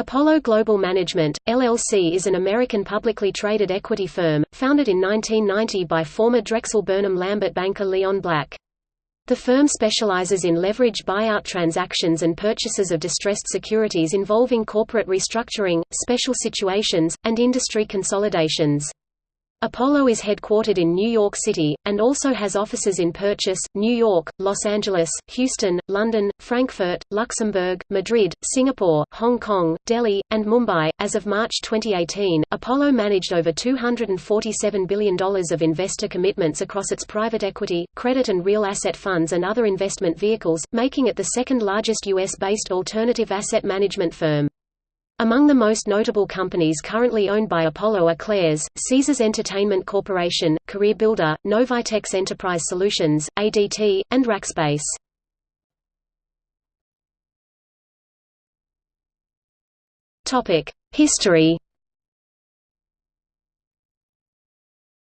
Apollo Global Management, LLC is an American publicly traded equity firm, founded in 1990 by former Drexel Burnham Lambert banker Leon Black. The firm specializes in leverage buyout transactions and purchases of distressed securities involving corporate restructuring, special situations, and industry consolidations. Apollo is headquartered in New York City, and also has offices in Purchase, New York, Los Angeles, Houston, London, Frankfurt, Luxembourg, Madrid, Singapore, Hong Kong, Delhi, and Mumbai. As of March 2018, Apollo managed over $247 billion of investor commitments across its private equity, credit and real asset funds and other investment vehicles, making it the second largest U.S.-based alternative asset management firm. Among the most notable companies currently owned by Apollo are Claire's, Caesars Entertainment Corporation, CareerBuilder, Novitex Enterprise Solutions, ADT, and Rackspace. History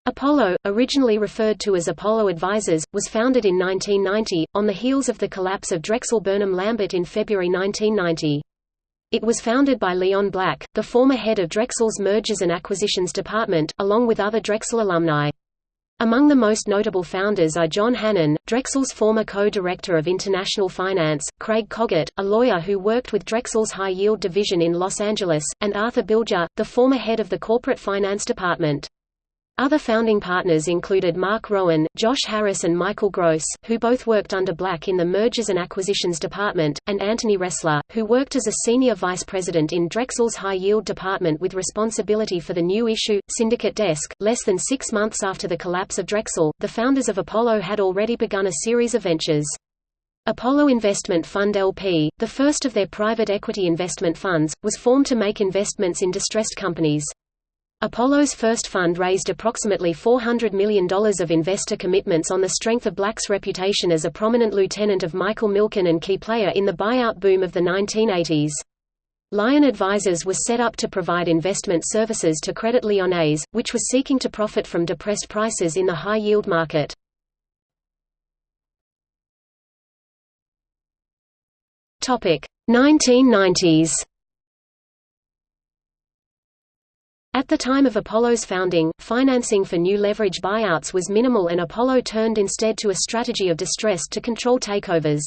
Apollo, originally referred to as Apollo Advisors, was founded in 1990, on the heels of the collapse of Drexel Burnham Lambert in February 1990. It was founded by Leon Black, the former head of Drexel's Mergers and Acquisitions Department, along with other Drexel alumni. Among the most notable founders are John Hannan, Drexel's former co-director of international finance, Craig Cogut, a lawyer who worked with Drexel's high-yield division in Los Angeles, and Arthur Bilger, the former head of the corporate finance department. Other founding partners included Marc Rowan, Josh Harris and Michael Gross, who both worked under Black in the Mergers and Acquisitions Department, and Anthony Ressler, who worked as a senior vice president in Drexel's high-yield department with responsibility for the new issue, syndicate desk. Less than six months after the collapse of Drexel, the founders of Apollo had already begun a series of ventures. Apollo Investment Fund LP, the first of their private equity investment funds, was formed to make investments in distressed companies. Apollo's first fund raised approximately $400 million of investor commitments on the strength of Black's reputation as a prominent lieutenant of Michael Milken and key player in the buyout boom of the 1980s. Lion Advisors was set up to provide investment services to Credit Lyonnais, which was seeking to profit from depressed prices in the high-yield market. Topic: 1990s. At the time of Apollo's founding, financing for new leverage buyouts was minimal and Apollo turned instead to a strategy of distress to control takeovers.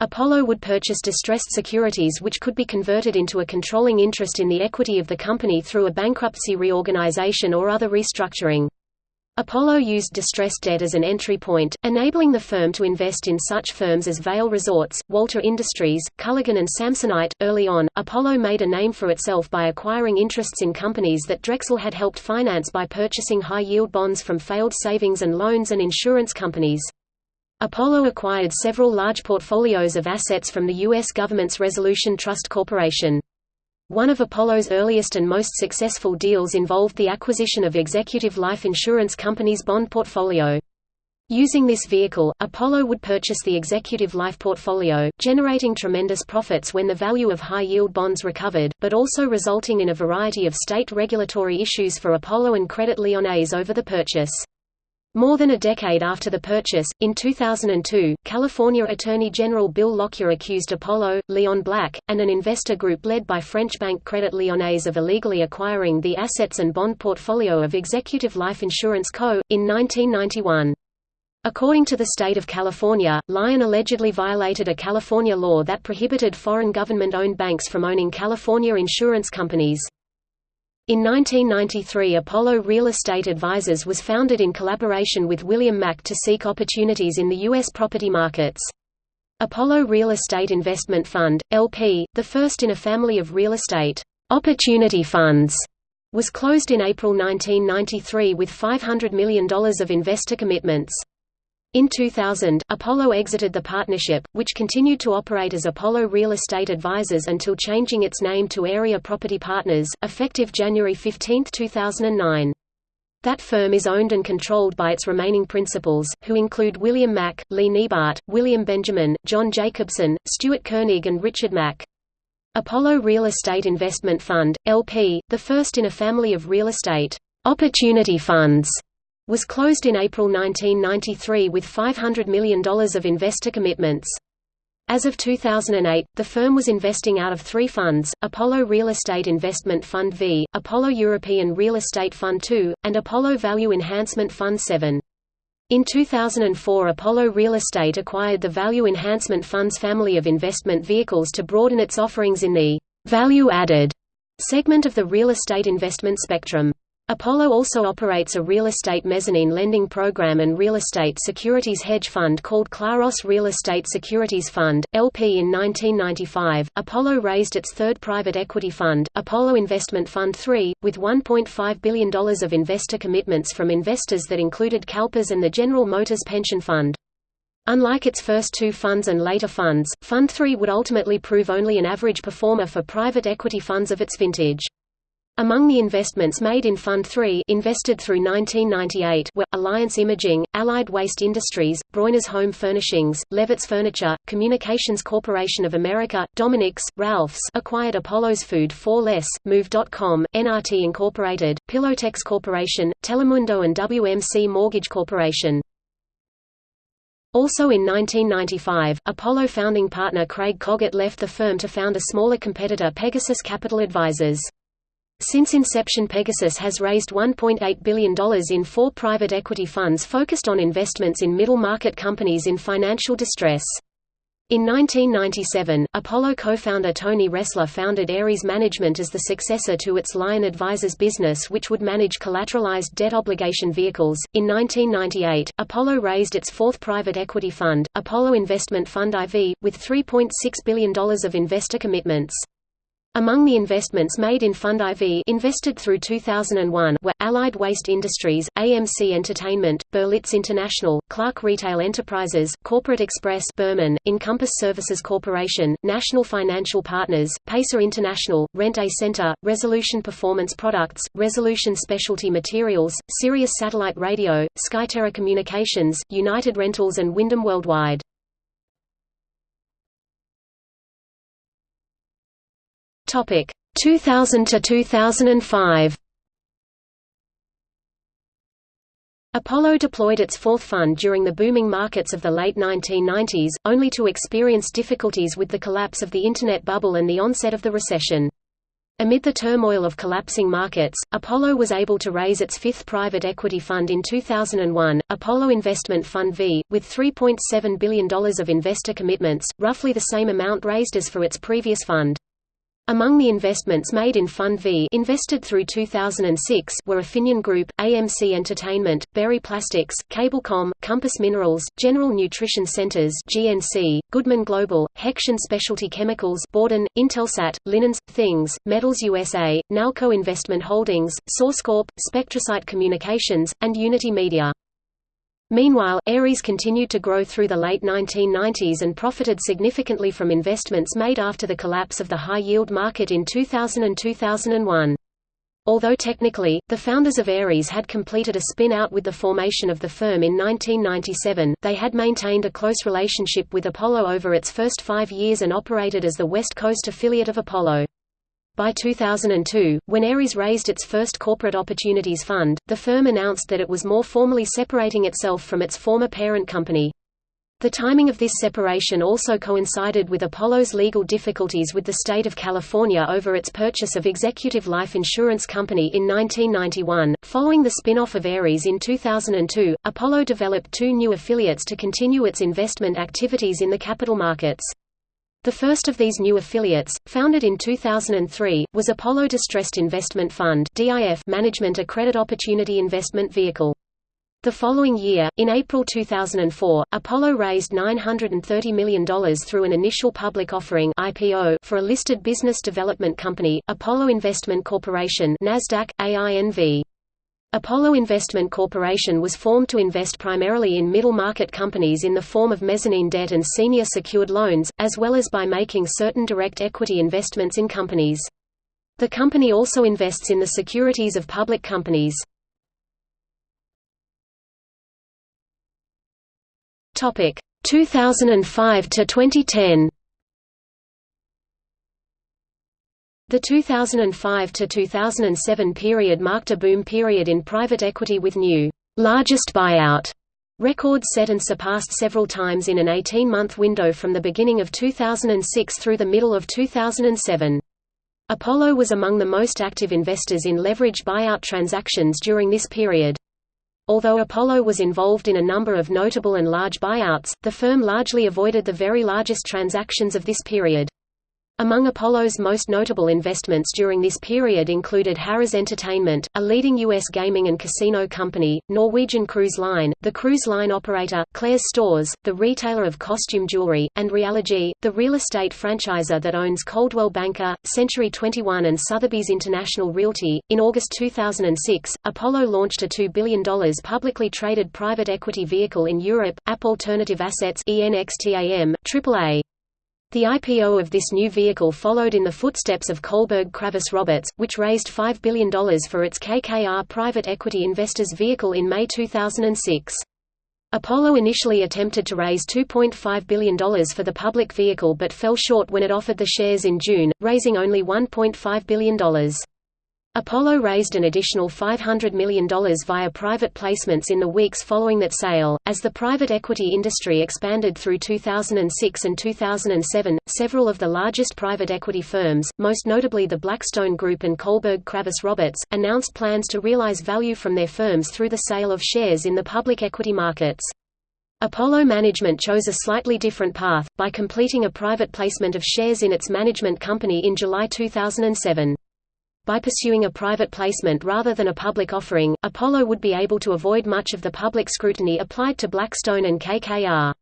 Apollo would purchase distressed securities which could be converted into a controlling interest in the equity of the company through a bankruptcy reorganization or other restructuring. Apollo used distressed debt as an entry point, enabling the firm to invest in such firms as Vail Resorts, Walter Industries, Culligan and Samsonite. Early on, Apollo made a name for itself by acquiring interests in companies that Drexel had helped finance by purchasing high-yield bonds from failed savings and loans and insurance companies. Apollo acquired several large portfolios of assets from the U.S. government's Resolution Trust Corporation. One of Apollo's earliest and most successful deals involved the acquisition of Executive Life Insurance Company's bond portfolio. Using this vehicle, Apollo would purchase the Executive Life portfolio, generating tremendous profits when the value of high-yield bonds recovered, but also resulting in a variety of state regulatory issues for Apollo and Credit Lyonnais over the purchase. More than a decade after the purchase, in 2002, California Attorney General Bill Lockyer accused Apollo, Leon Black, and an investor group led by French bank Credit Lyonnais of illegally acquiring the assets and bond portfolio of Executive Life Insurance Co., in 1991. According to the state of California, Lion allegedly violated a California law that prohibited foreign government-owned banks from owning California insurance companies. In 1993 Apollo Real Estate Advisors was founded in collaboration with William Mack to seek opportunities in the U.S. property markets. Apollo Real Estate Investment Fund, LP, the first in a family of real estate opportunity funds, was closed in April 1993 with $500 million of investor commitments. In 2000, Apollo exited the partnership, which continued to operate as Apollo Real Estate Advisors until changing its name to Area Property Partners, effective January 15, 2009. That firm is owned and controlled by its remaining principals, who include William Mack, Lee Neibart, William Benjamin, John Jacobson, Stuart Koenig and Richard Mack. Apollo Real Estate Investment Fund, LP, the first in a family of real estate opportunity funds was closed in April 1993 with $500 million of investor commitments. As of 2008, the firm was investing out of three funds, Apollo Real Estate Investment Fund V, Apollo European Real Estate Fund II, and Apollo Value Enhancement Fund VII. In 2004 Apollo Real Estate acquired the Value Enhancement Fund's family of investment vehicles to broaden its offerings in the «value-added» segment of the real estate investment spectrum. Apollo also operates a real estate mezzanine lending program and real estate securities hedge fund called Claros Real Estate Securities Fund, LP. In 1995, Apollo raised its third private equity fund, Apollo Investment Fund III, with $1.5 billion of investor commitments from investors that included CalPERS and the General Motors Pension Fund. Unlike its first two funds and later funds, Fund III would ultimately prove only an average performer for private equity funds of its vintage. Among the investments made in Fund 3 invested through 1998 were, Alliance Imaging, Allied Waste Industries, Breuners Home Furnishings, Levitz Furniture, Communications Corporation of America, Dominick's, Ralph's acquired Apollo's Food 4 Less, Move.com, NRT Incorporated, Pillowtex Corporation, Telemundo and WMC Mortgage Corporation. Also in 1995, Apollo founding partner Craig Cogut left the firm to found a smaller competitor Pegasus Capital Advisors. Since inception Pegasus has raised $1.8 billion in four private equity funds focused on investments in middle-market companies in financial distress. In 1997, Apollo co-founder Tony Ressler founded Ares Management as the successor to its Lion Advisors business which would manage collateralized debt obligation vehicles. In 1998, Apollo raised its fourth private equity fund, Apollo Investment Fund IV, with $3.6 billion of investor commitments. Among the investments made in Fund IV invested through 2001 were, Allied Waste Industries, AMC Entertainment, Berlitz International, Clark Retail Enterprises, Corporate Express Berman, Encompass Services Corporation, National Financial Partners, Pacer International, Rent A Center, Resolution Performance Products, Resolution Specialty Materials, Sirius Satellite Radio, Skyterra Communications, United Rentals and Wyndham Worldwide. Topic 2000 to 2005. Apollo deployed its fourth fund during the booming markets of the late 1990s, only to experience difficulties with the collapse of the Internet bubble and the onset of the recession. Amid the turmoil of collapsing markets, Apollo was able to raise its fifth private equity fund in 2001, Apollo Investment Fund V, with $3.7 billion of investor commitments, roughly the same amount raised as for its previous fund. Among the investments made in Fund V invested through 2006 were Afinion Group, AMC Entertainment, Berry Plastics, Cablecom, Compass Minerals, General Nutrition Centers (GNC), Goodman Global, Hexion Specialty Chemicals, Borden, Intelsat, Linens, Things, Metals USA, Nalco Investment Holdings, SourceCorp, Spectrasite Communications, and Unity Media. Meanwhile, Ares continued to grow through the late 1990s and profited significantly from investments made after the collapse of the high-yield market in 2000 and 2001. Although technically, the founders of Ares had completed a spin-out with the formation of the firm in 1997, they had maintained a close relationship with Apollo over its first five years and operated as the West Coast affiliate of Apollo. By 2002, when Ares raised its first corporate opportunities fund, the firm announced that it was more formally separating itself from its former parent company. The timing of this separation also coincided with Apollo's legal difficulties with the state of California over its purchase of Executive Life Insurance Company in 1991. Following the spin-off of Ares in 2002, Apollo developed two new affiliates to continue its investment activities in the capital markets. The first of these new affiliates, founded in 2003, was Apollo Distressed Investment Fund management a credit opportunity investment vehicle. The following year, in April 2004, Apollo raised $930 million through an initial public offering IPO for a listed business development company, Apollo Investment Corporation NASDAQ, AINV. Apollo Investment Corporation was formed to invest primarily in middle-market companies in the form of mezzanine debt and senior secured loans, as well as by making certain direct equity investments in companies. The company also invests in the securities of public companies. Topic 2005 to 2010. The 2005 to 2007 period marked a boom period in private equity with new largest buyout Records set and surpassed several times in an 18-month window from the beginning of 2006 through the middle of 2007. Apollo was among the most active investors in leverage buyout transactions during this period. Although Apollo was involved in a number of notable and large buyouts, the firm largely avoided the very largest transactions of this period. Among Apollo's most notable investments during this period included Harrah's Entertainment, a leading U.S. gaming and casino company, Norwegian Cruise Line, the cruise line operator, Claire's Stores, the retailer of costume jewelry, and Realogy, the real estate franchisor that owns Coldwell Banker, Century 21 and Sotheby's International Realty. In August 2006, Apollo launched a $2 billion publicly traded private equity vehicle in Europe, App Alternative Assets ENXTAM, AAA. The IPO of this new vehicle followed in the footsteps of Kohlberg Kravis Roberts, which raised $5 billion for its KKR private equity investors vehicle in May 2006. Apollo initially attempted to raise $2.5 billion for the public vehicle but fell short when it offered the shares in June, raising only $1.5 billion. Apollo raised an additional $500 million via private placements in the weeks following that sale. As the private equity industry expanded through 2006 and 2007, several of the largest private equity firms, most notably the Blackstone Group and Kohlberg Kravis Roberts, announced plans to realize value from their firms through the sale of shares in the public equity markets. Apollo management chose a slightly different path, by completing a private placement of shares in its management company in July 2007. By pursuing a private placement rather than a public offering, Apollo would be able to avoid much of the public scrutiny applied to Blackstone and KKR.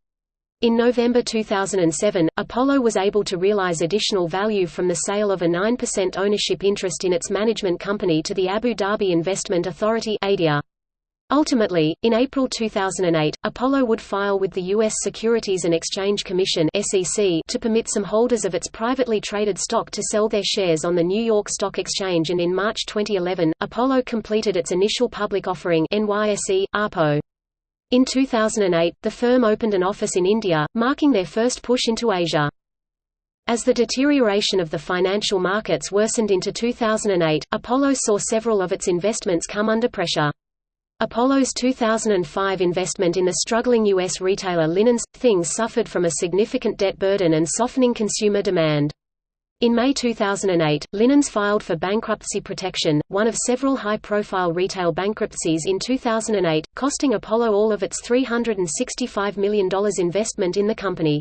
In November 2007, Apollo was able to realize additional value from the sale of a 9% ownership interest in its management company to the Abu Dhabi Investment Authority ADIA. Ultimately, in April 2008, Apollo would file with the U.S. Securities and Exchange Commission to permit some holders of its privately traded stock to sell their shares on the New York Stock Exchange and in March 2011, Apollo completed its initial public offering NYSE. In 2008, the firm opened an office in India, marking their first push into Asia. As the deterioration of the financial markets worsened into 2008, Apollo saw several of its investments come under pressure. Apollo's 2005 investment in the struggling U.S. retailer Linens Things suffered from a significant debt burden and softening consumer demand. In May 2008, Linens filed for bankruptcy protection, one of several high-profile retail bankruptcies in 2008, costing Apollo all of its $365 million investment in the company.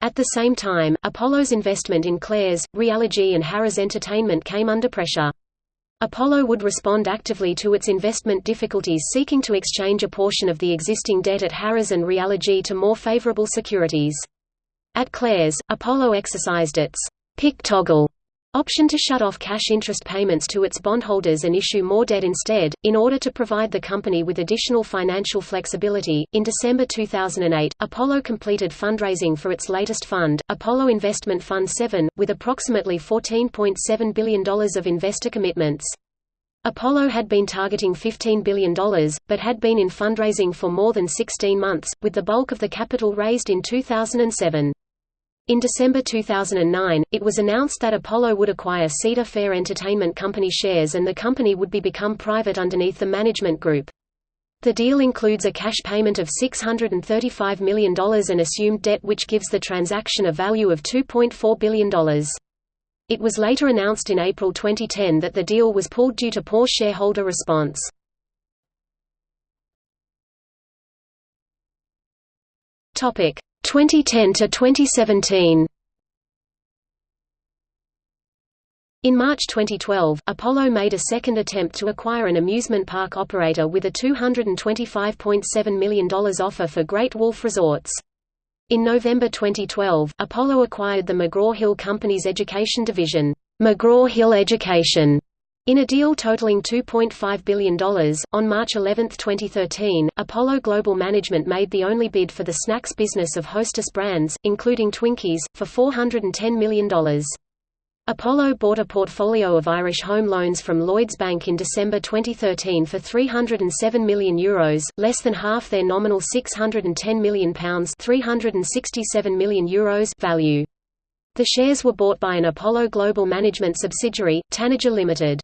At the same time, Apollo's investment in Claire's, Realogy and Harrah's Entertainment came under pressure. Apollo would respond actively to its investment difficulties seeking to exchange a portion of the existing debt at Harrah's and Realogy to more favorable securities. At Claire's, Apollo exercised its pick toggle option to shut off cash interest payments to its bondholders and issue more debt instead, in order to provide the company with additional financial flexibility. In December 2008, Apollo completed fundraising for its latest fund, Apollo Investment Fund 7, with approximately $14.7 billion of investor commitments. Apollo had been targeting $15 billion, but had been in fundraising for more than 16 months, with the bulk of the capital raised in 2007. In December 2009, it was announced that Apollo would acquire Cedar Fair Entertainment Company shares and the company would be become private underneath the management group. The deal includes a cash payment of $635 million and assumed debt which gives the transaction a value of $2.4 billion. It was later announced in April 2010 that the deal was pulled due to poor shareholder response. Topic: 2010 to 2017. In March 2012, Apollo made a second attempt to acquire an amusement park operator with a $225.7 million offer for Great Wolf Resorts. In November 2012, Apollo acquired the McGraw-Hill Company's education division, McGraw-Hill Education, in a deal totaling $2.5 billion, on March 11, 2013, Apollo Global Management made the only bid for the snacks business of Hostess Brands, including Twinkies, for $410 million. Apollo bought a portfolio of Irish home loans from Lloyds Bank in December 2013 for €307 million, Euros, less than half their nominal £610 million, €367 million Euros value. The shares were bought by an Apollo Global Management subsidiary, Tanager Limited.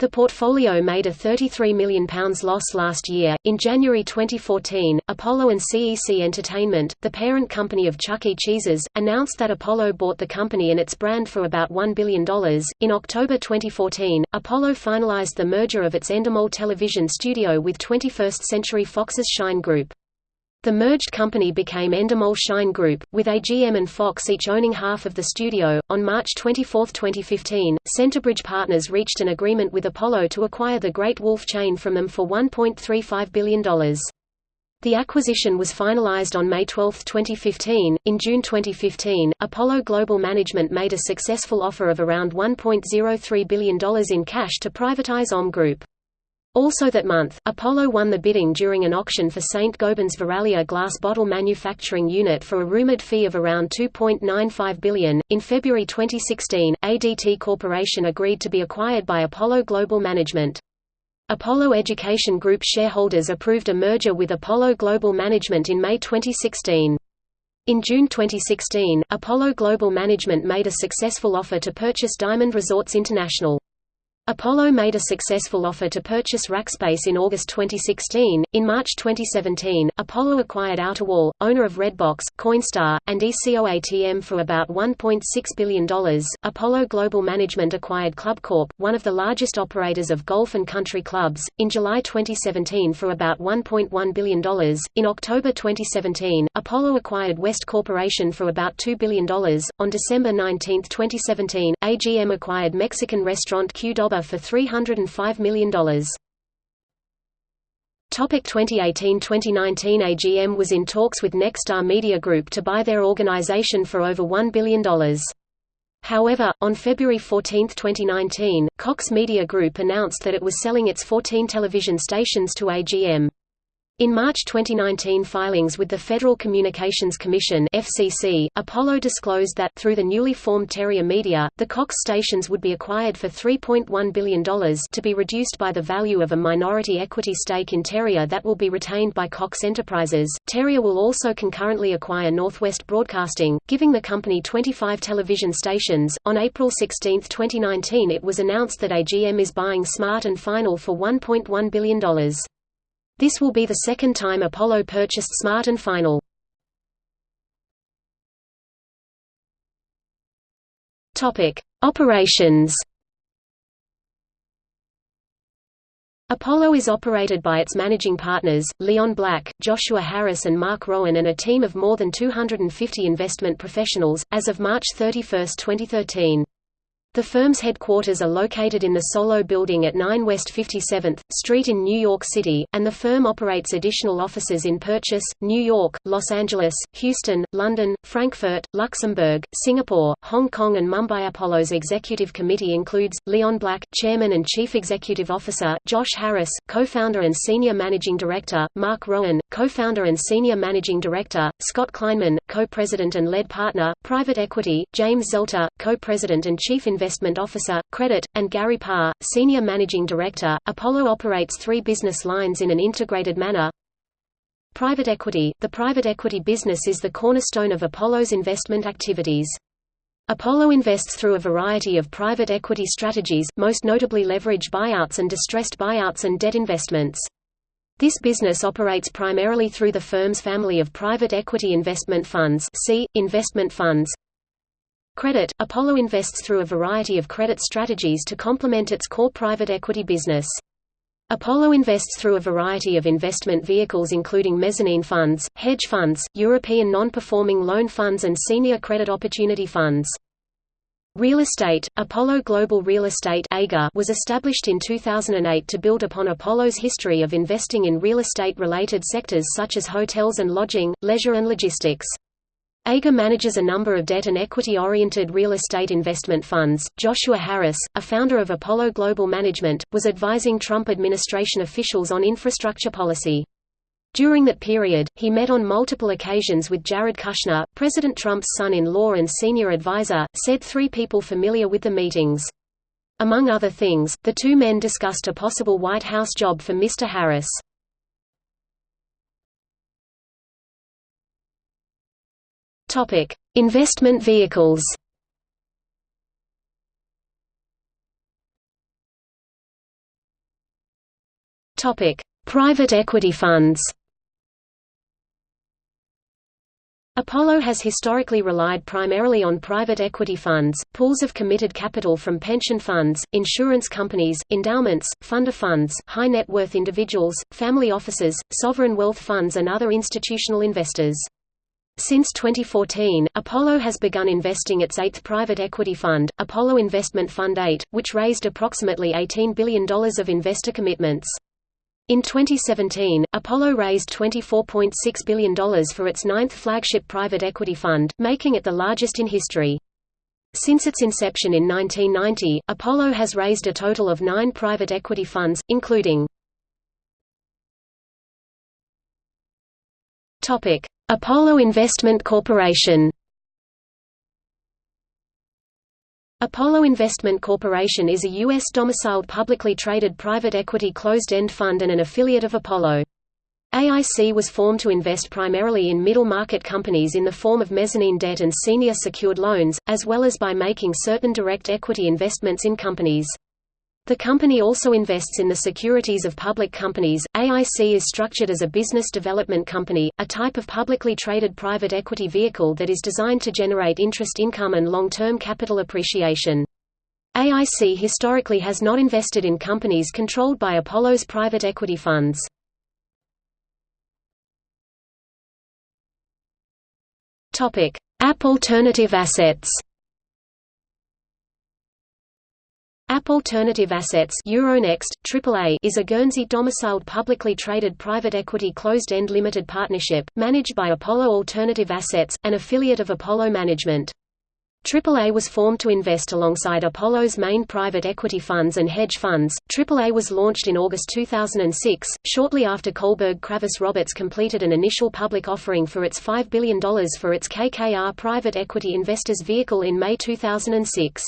The portfolio made a £33 million loss last year. In January 2014, Apollo and CEC Entertainment, the parent company of Chuck E. Cheese's, announced that Apollo bought the company and its brand for about $1 billion. In October 2014, Apollo finalized the merger of its Endemol television studio with 21st Century Fox's Shine Group. The merged company became Endemol Shine Group, with AGM and Fox each owning half of the studio. On March 24, 2015, Centerbridge Partners reached an agreement with Apollo to acquire the Great Wolf chain from them for $1.35 billion. The acquisition was finalized on May 12, 2015. In June 2015, Apollo Global Management made a successful offer of around $1.03 billion in cash to privatize OM Group. Also that month, Apollo won the bidding during an auction for St. Gobain's Verallia glass bottle manufacturing unit for a rumored fee of around 2.95 billion. In February 2016, ADT Corporation agreed to be acquired by Apollo Global Management. Apollo Education Group shareholders approved a merger with Apollo Global Management in May 2016. In June 2016, Apollo Global Management made a successful offer to purchase Diamond Resorts International. Apollo made a successful offer to purchase Rackspace in August 2016. In March 2017, Apollo acquired Outerwall, owner of Redbox, Coinstar, and ECOATM for about $1.6 billion. Apollo Global Management acquired ClubCorp, one of the largest operators of golf and country clubs, in July 2017 for about $1.1 billion. In October 2017, Apollo acquired West Corporation for about $2 billion. On December 19, 2017, AGM acquired Mexican restaurant Qdoba for $305 million. Topic 2018–2019 AGM was in talks with Nexstar Media Group to buy their organization for over $1 billion. However, on February 14, 2019, Cox Media Group announced that it was selling its 14 television stations to AGM. In March 2019 filings with the Federal Communications Commission FCC, Apollo disclosed that, through the newly formed Terrier Media, the Cox stations would be acquired for $3.1 billion to be reduced by the value of a minority equity stake in Terrier that will be retained by Cox Enterprises. Terrier will also concurrently acquire Northwest Broadcasting, giving the company 25 television stations. On April 16, 2019 it was announced that AGM is buying Smart and Final for $1.1 billion. This will be the second time Apollo purchased Smart and Final. Topic: Operations. Apollo is operated by its managing partners, Leon Black, Joshua Harris and Marc Rowan and a team of more than 250 investment professionals, as of March 31, 2013. The firm's headquarters are located in the Solow Building at 9 West 57th Street in New York City, and the firm operates additional offices in Purchase, New York, Los Angeles, Houston, London, Frankfurt, Luxembourg, Singapore, Hong Kong and Mumbai. Apollo's executive committee includes, Leon Black, Chairman and Chief Executive Officer, Josh Harris, Co-founder and Senior Managing Director, Marc Rowan, Co-founder and Senior Managing Director, Scott Kleinman, Co-President and Lead Partner, Private Equity, James Zelter, Co-President and Chief Investment Officer, Credit, and Gary Parr, Senior Managing Director. Apollo operates three business lines in an integrated manner. Private equity – The private equity business is the cornerstone of Apollo's investment activities. Apollo invests through a variety of private equity strategies, most notably leveraged buyouts and distressed buyouts and debt investments. This business operates primarily through the firm's family of private equity investment funds see, investment funds, Credit – Apollo invests through a variety of credit strategies to complement its core private equity business. Apollo invests through a variety of investment vehicles including mezzanine funds, hedge funds, European non-performing loan funds and senior credit opportunity funds. Real estate – Apollo Global Real Estate was established in 2008 to build upon Apollo's history of investing in real estate-related sectors such as hotels and lodging, leisure and logistics. AGA manages a number of debt and equity-oriented real estate investment funds. Joshua Harris, a founder of Apollo Global Management, was advising Trump administration officials on infrastructure policy. During that period, he met on multiple occasions with Jared Kushner, President Trump's son-in-law and senior advisor, said three people familiar with the meetings. Among other things, the two men discussed a possible White House job for Mr. Harris. Topic: Investment vehicles. Topic: Private equity funds. Apollo has historically relied primarily on private equity funds, pools of committed capital from pension funds, insurance companies, endowments, fund of funds, high net worth individuals, family offices, sovereign wealth funds and other institutional investors. Since 2014, Apollo has begun investing its eighth private equity fund, Apollo Investment Fund 8, which raised approximately $18 billion of investor commitments. In 2017, Apollo raised $24.6 billion for its ninth flagship private equity fund, making it the largest in history. Since its inception in 1990, Apollo has raised a total of nine private equity funds, including Apollo Investment Corporation Apollo Investment Corporation is a U.S.-domiciled publicly traded private equity closed-end fund and an affiliate of Apollo. AIC was formed to invest primarily in middle-market companies in the form of mezzanine debt and senior secured loans, as well as by making certain direct equity investments in companies. The company also invests in the securities of public companies. AIC is structured as a business development company, a type of publicly traded private equity vehicle that is designed to generate interest income and long-term capital appreciation. AIC historically has not invested in companies controlled by Apollo's private equity funds. App Alternative Assets. App Alternative Assets Euronext, AAA is a Guernsey-domiciled publicly traded private equity closed-end limited partnership, managed by Apollo Alternative Assets, an affiliate of Apollo Management. AAA was formed to invest alongside Apollo's main private equity funds and hedge funds. AAA was launched in August 2006, shortly after Kohlberg Kravis Roberts completed an initial public offering for its $5 billion for its KKR private equity investors vehicle in May 2006.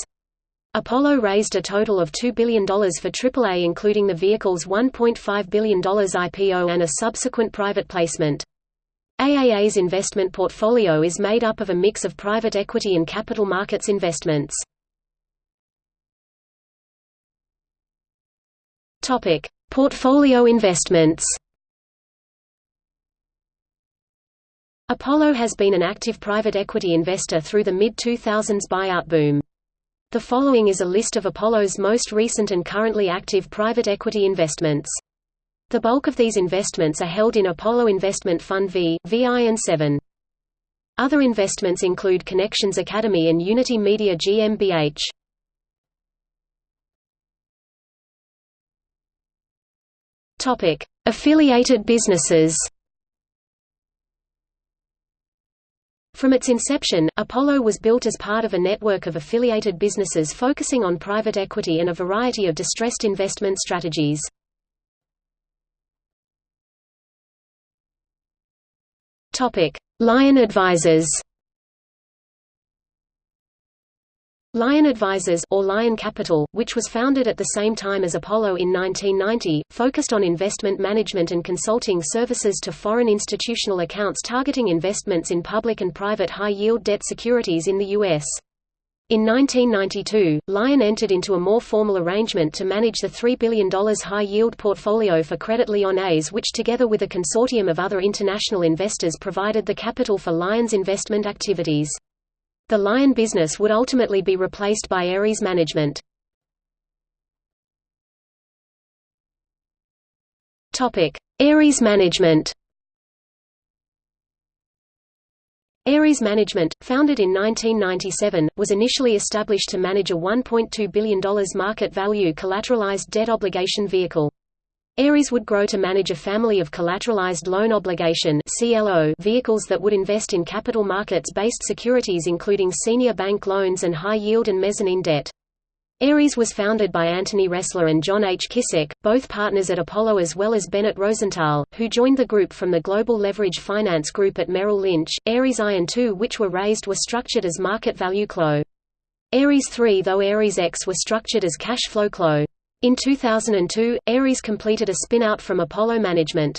Apollo raised a total of $2 billion for AAA including the vehicle's $1.5 billion IPO and a subsequent private placement. AAA's investment portfolio is made up of a mix of private equity and capital markets investments. Portfolio investments Apollo has been an active private equity investor through the mid-2000s buyout boom. The following is a list of Apollo's most recent and currently active private equity investments. The bulk of these investments are held in Apollo Investment Fund V, VI and 7. Other investments include Connections Academy and Unity Media GmbH. Topic: Affiliated businesses. From its inception, Apollo was built as part of a network of affiliated businesses focusing on private equity and a variety of distressed investment strategies. Lion Advisors Lion Advisors or Lion Capital, which was founded at the same time as Apollo in 1990, focused on investment management and consulting services to foreign institutional accounts targeting investments in public and private high-yield debt securities in the U.S. In 1992, Lion entered into a more formal arrangement to manage the $3 billion high-yield portfolio for Credit Lyonnais which together with a consortium of other international investors provided the capital for Lion's investment activities. The Lion business would ultimately be replaced by Ares Management. Ares Management Ares Management, founded in 1997, was initially established to manage a $1.2 billion market value collateralized debt obligation vehicle. Ares would grow to manage a family of collateralized loan obligation vehicles that would invest in capital markets-based securities including senior bank loans and high-yield and mezzanine debt. Ares was founded by Anthony Ressler and John H. Kissick, both partners at Apollo as well as Bennett Rosenthal, who joined the group from the Global Leverage Finance Group at Merrill Lynch. Ares I and II which were raised were structured as market value CLO. Ares III though Ares X were structured as cash flow CLO. In 2002, Ares completed a spin-out from Apollo Management.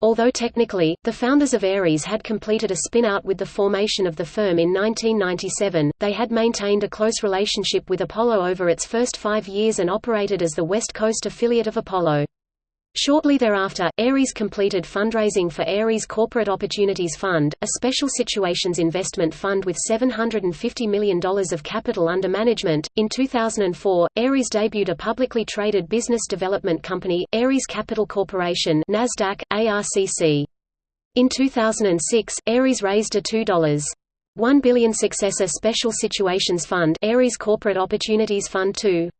Although technically, the founders of Ares had completed a spin-out with the formation of the firm in 1997, they had maintained a close relationship with Apollo over its first five years and operated as the West Coast affiliate of Apollo. Shortly thereafter, Ares completed fundraising for Ares Corporate Opportunities Fund, a special situations investment fund with $750 million of capital under management. In 2004, Ares debuted a publicly traded business development company, Ares Capital Corporation (Nasdaq: ARCC). In 2006, Ares raised a $2. 1 billion successor special situations fund, Ares Corporate Opportunities Fund II.